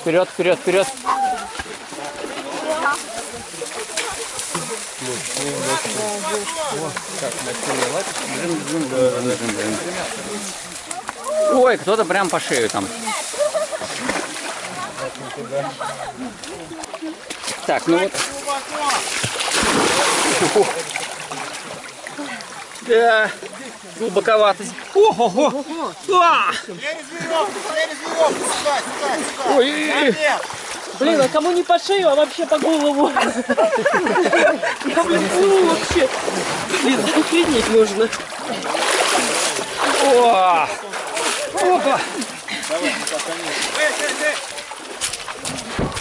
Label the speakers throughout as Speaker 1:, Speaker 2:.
Speaker 1: Вперед, вперед, вперед. Ой, кто-то прям по шею там. Так, ну вот. Да, глубоковато. Ого! А! Ой.
Speaker 2: Блин, а кому не по шею, а вообще по голову? Я, блин, плыву вообще. Блин, охренеть нужно.
Speaker 1: О! Опа!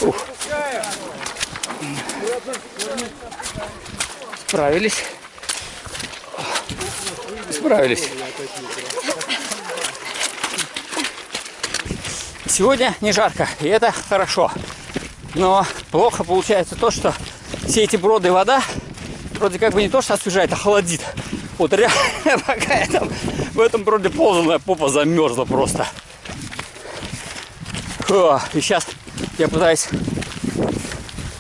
Speaker 1: Ух. Справились. Справились. Сегодня не жарко, и это хорошо. Но плохо получается то, что все эти броды вода вроде как бы не то, что освежает, а холодит. Вот реально, пока я там в этом броде ползал, попа замерзла просто. О, и сейчас я пытаюсь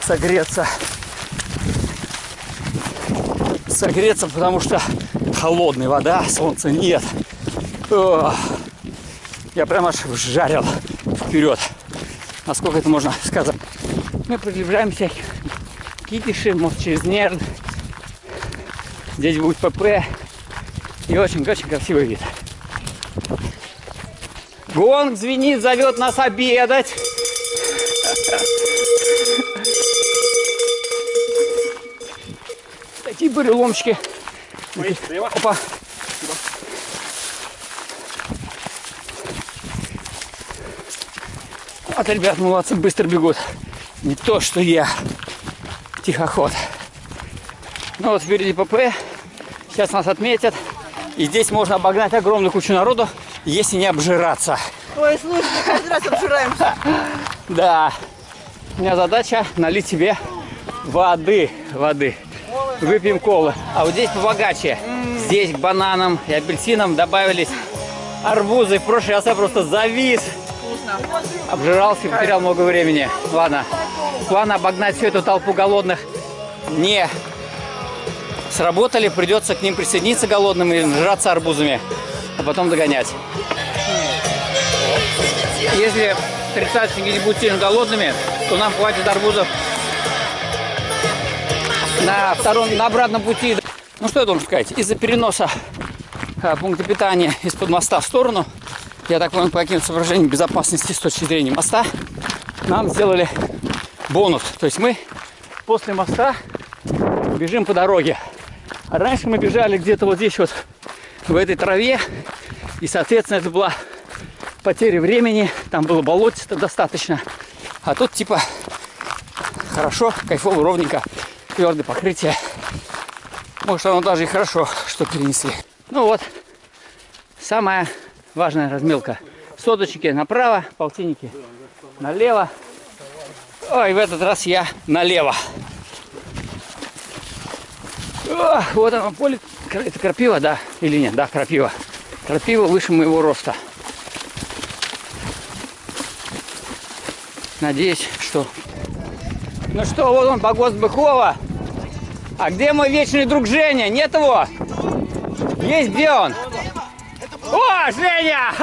Speaker 1: согреться. Согреться, потому что холодная вода, солнца нет. О, я прям аж жарил вперед. Насколько это можно сказать. Мы приближаемся к Китише, может через Нерн. Здесь будет ПП. И очень-очень красивый вид. Гонг звенит, зовет нас обедать. Такие буреломчики. Опа. Вот, ребят, молодцы, быстро бегут. Не то, что я. Тихоход. Ну вот впереди ПП. Сейчас нас отметят. И здесь можно обогнать огромную кучу народу, если не обжираться.
Speaker 2: Ой, слушай, каждый раз обжираемся.
Speaker 1: Да. У меня задача налить себе воды. Воды. Выпьем колы. А вот здесь побогаче. Здесь к бананам и апельсинам добавились арбузы. В прошлый раз я просто завис. Обжирался и потерял много времени. Ладно. План обогнать всю эту толпу голодных не сработали. Придется к ним присоединиться голодным и жраться арбузами. А потом догонять. Если тридцатники не будут сильно голодными, то нам хватит арбузов на втором, на обратном пути. Ну что я должен сказать? Из-за переноса а, пункта питания из-под моста в сторону, я так понял, по каким соображениям безопасности с точки зрения моста, нам сделали бонус. То есть мы после моста бежим по дороге. А раньше мы бежали где-то вот здесь вот, в этой траве, и, соответственно, это была потеря времени, там было болотисто достаточно. А тут типа хорошо, кайфово, ровненько, твердое покрытие. Может, оно даже и хорошо, что перенесли. Ну вот, самая важная размелка. Соточки направо, полтинники налево. Ой, в этот раз я налево. О, вот оно поле. Это крапива, да? Или нет? Да, крапива. Крапива выше моего роста. Надеюсь, что... Ну что, вот он, погост Быхова. А где мой вечный друг Женя? Нет его? Есть где он? О, Женя!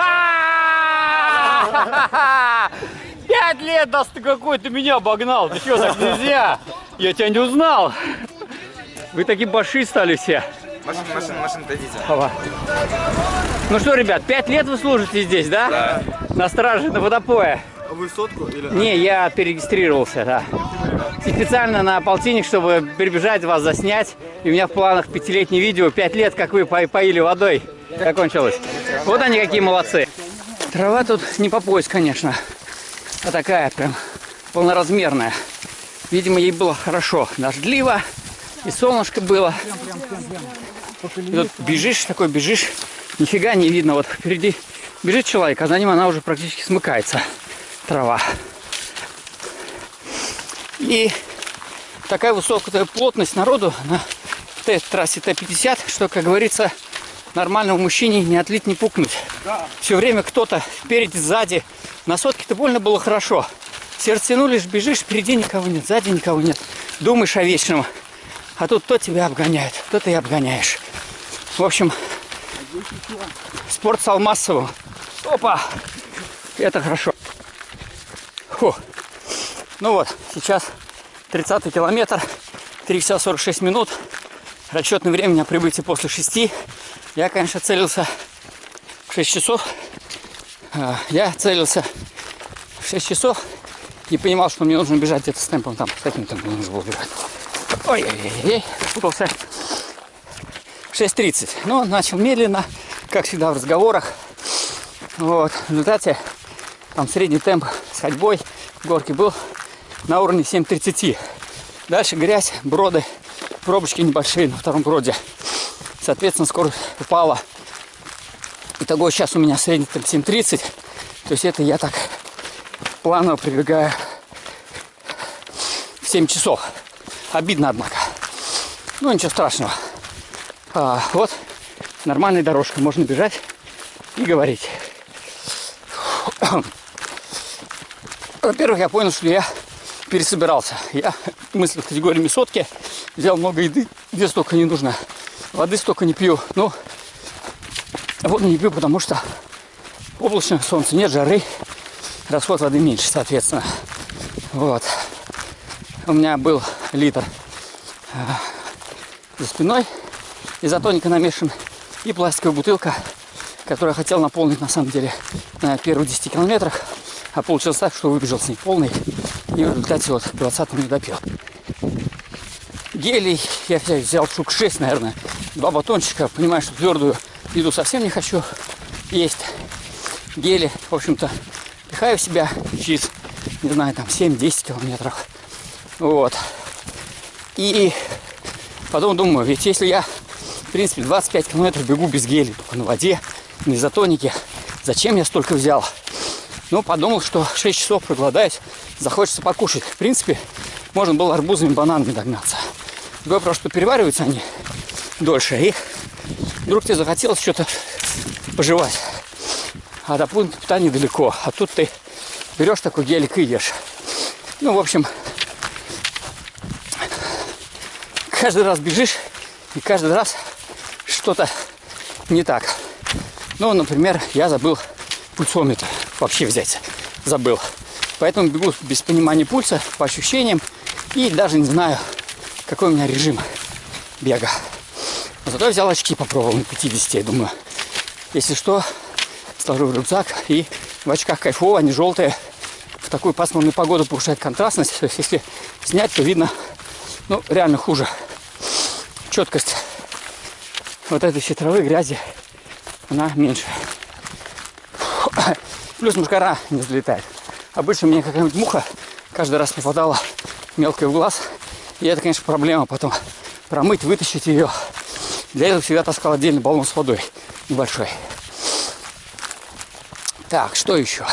Speaker 1: Пять лет, да ты какой ты меня обогнал. Ты что, так нельзя? Я тебя не узнал. Вы такие баши стали все.
Speaker 3: Машина, машина, машина, дойдите.
Speaker 1: Ну что, ребят, пять лет вы служите здесь, да?
Speaker 3: Да.
Speaker 1: На страже, на водопое.
Speaker 3: А вы сотку или...
Speaker 1: Не, я перерегистрировался, да. И специально на полтинник, чтобы перебежать вас, заснять. И у меня в планах пятилетнее видео, пять лет, как вы по- поили водой, закончилось. Вот они какие молодцы. Трава тут не по пояс, конечно, а такая прям полноразмерная. Видимо, ей было хорошо. Дождливо, и солнышко было. И тут бежишь, такой бежишь, нифига не видно. Вот впереди бежит человек, а за ним она уже практически смыкается, трава. И такая высокая плотность народу на Т- трассе Т-50, что, как говорится, нормальному мужчине не отлить, не пукнуть. Все время кто-то спереди, сзади, На сотке-то больно было хорошо. Сердце тянулишь, бежишь, впереди никого нет, сзади никого нет. Думаешь о вечном. А тут то тебя обгоняет, то ты и обгоняешь. В общем, спорт стал массовым. Опа! Это хорошо. Фу. Ну вот, сейчас 30 километр, 3 часа 46 минут. Расчетное время на прибытие после 6. Я, конечно, целился в 6 часов. А, Я целился в 6 часов и понимал, что мне нужно бежать где-то с темпом там, с каким темпом нужно было бежать. Ой-ой-ой, путался. 6.30. Но начал медленно, как всегда в разговорах. Вот. В результате там средний темп с ходьбой в горке был на уровне 7.30. Дальше грязь, броды, пробочки небольшие на втором броде. Соответственно, скорость упала. Итого сейчас у меня средний темп 7.30. То есть это я так планово прибегаю в 7 часов. Обидно, однако. Ну, ничего страшного. А, вот нормальная дорожка. Можно бежать и говорить. Во-первых, я понял, что я пересобирался. Я мыслил категориями сотки. Взял много еды. Где столько не нужно. Воды столько не пью. Ну, воду не пью, потому что облачное солнце, нет жары. Расход воды меньше, соответственно. Вот. У меня был литр э, за спиной изотоника намешан и пластиковая бутылка, которую я хотел наполнить на самом деле на первых 10 километрах, а получилось так, что выбежал с ней полный и в результате вот 20 не допил. Гелий я взял штук 6, наверное, два батончика, понимаю, что твердую еду совсем не хочу есть. Гели, в общем-то, пихаю в себя через, не знаю, там 7-10 километров. Вот. И потом думаю, ведь если я, в принципе, 25 километров бегу без гели, только на воде, на изотонике, зачем я столько взял? Ну, подумал, что 6 часов проголодаюсь, захочется покушать. В принципе, можно было арбузами, бананами догнаться. Другой вопрос, что перевариваются они дольше, и вдруг тебе захотелось что-то пожевать. А до пункта питания далеко. А тут ты берешь такой гелик и ешь. Ну, в общем, каждый раз бежишь, и каждый раз что-то не так. Ну, например, я забыл пульсометр вообще взять. Забыл. Поэтому бегу без понимания пульса, по ощущениям. И даже не знаю, какой у меня режим бега. Но зато взял очки, попробовал на 50, я думаю. Если что, сложу в рюкзак и в очках кайфово, они желтые. В такую пасмурную погоду повышает контрастность. То есть если снять, то видно, ну, реально хуже. Четкость вот этой всей травы, грязи, она меньше. Плюс мушкара не взлетает. Обычно мне какая-нибудь муха каждый раз попадала мелкой в глаз. И это, конечно, проблема потом промыть, вытащить ее. Для этого всегда таскал отдельный баллон с водой небольшой. Так, что еще?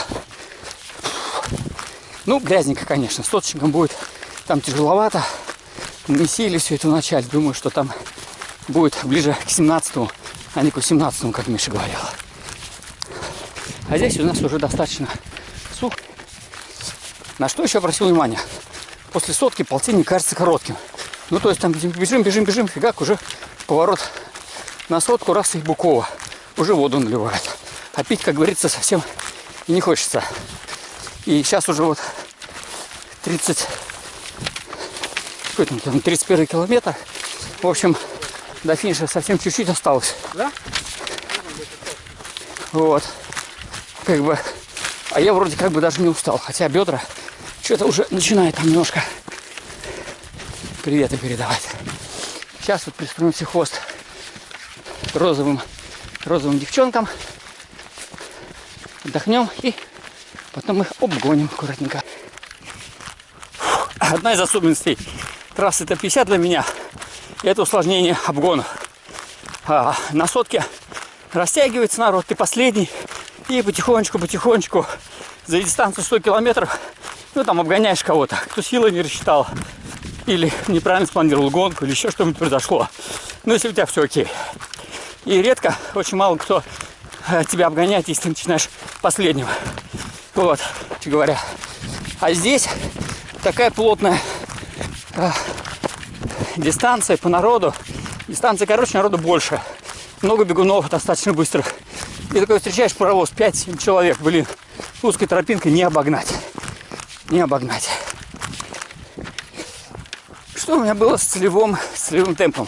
Speaker 1: Ну, грязненько, конечно. С соточником будет там тяжеловато. Не сели все это вначале. Думаю, что там будет ближе к 17 а не к 18 как Миша говорил. А здесь у нас уже достаточно. На что еще обратил внимание? После сотки полтинник кажется коротким. Ну, то есть там бежим, бежим, бежим, фигак, уже поворот на сотку, раз и Букова. Уже воду наливают. А пить, как говорится, совсем и не хочется. И сейчас уже вот 30, какой там, 31 километр. В общем, до финиша совсем чуть-чуть осталось.
Speaker 2: Да?
Speaker 1: Вот. Как бы. А я вроде как бы даже не устал. Хотя бедра что-то уже начинает там немножко приветы передавать. Сейчас вот пристроимся хвост розовым, розовым девчонкам. Отдохнем и потом их обгоним аккуратненько. Одна из особенностей трассы Т-50 для меня – это усложнение обгонов. А, на сотке растягивается народ, ты последний, и потихонечку-потихонечку за дистанцию 100 километров, ну там обгоняешь кого-то, кто силы не рассчитал, или неправильно спланировал гонку, или еще что-нибудь произошло. Ну, если у тебя все окей. И редко, очень мало кто э, тебя обгоняет, если ты начинаешь последнего. Вот, говоря. А здесь такая плотная а, дистанция по народу. Дистанция короче, народу больше. Много бегунов достаточно быстрых. И такой встречаешь паровоз 5-7 человек. Блин, узкой тропинкой не обогнать. Не обогнать. Что у меня было с целевым, с целевым темпом?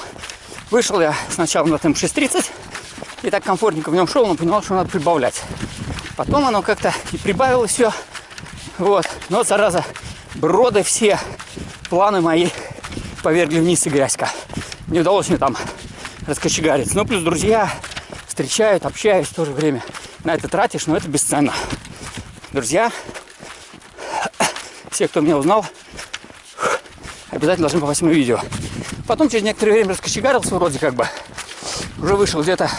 Speaker 1: Вышел я сначала на темп 6.30 и так комфортненько в нем шел, но понимал, что надо прибавлять. Потом оно как-то и прибавилось все. Вот. Но, зараза, броды все, планы мои повергли вниз и грязька. Не удалось мне там раскочегариться. Ну, плюс друзья встречают, общаюсь в то же время. На это тратишь, но это бесценно. Друзья, все, кто меня узнал, обязательно должны попасть в мое видео. Потом через некоторое время раскочегарился вроде как бы. Уже вышел где-то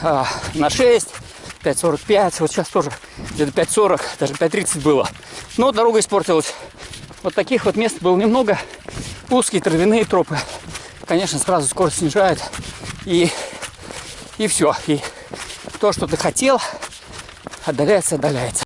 Speaker 1: а, на 6, 5.45. Вот сейчас тоже где-то 5.40, даже 5.30 было. Но дорога испортилась. Вот таких вот мест было немного. Узкие травяные тропы. Конечно, сразу скорость снижает. И, и все. И то, что ты хотел, отдаляется, отдаляется.